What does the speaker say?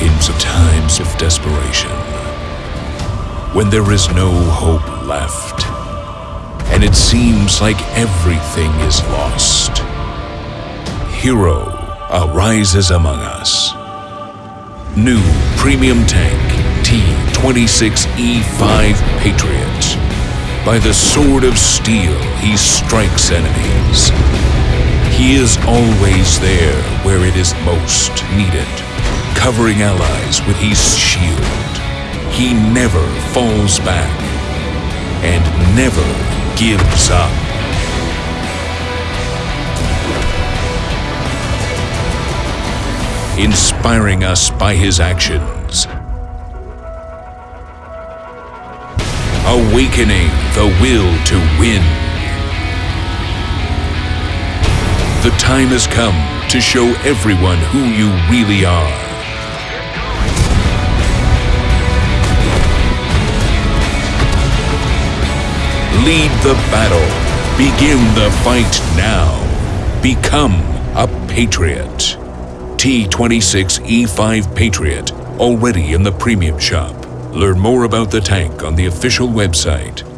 in times of desperation. When there is no hope left, and it seems like everything is lost, Hero arises among us. New premium tank T-26E5 Patriot. By the sword of steel, he strikes enemies. He is always there where it is most needed, covering allies with his shield. He never falls back and never gives up. Inspiring us by his actions. Awakening the will to win. The time has come to show everyone who you really are. Lead the battle. Begin the fight now. Become a Patriot. T26E5 Patriot, already in the premium shop. Learn more about the tank on the official website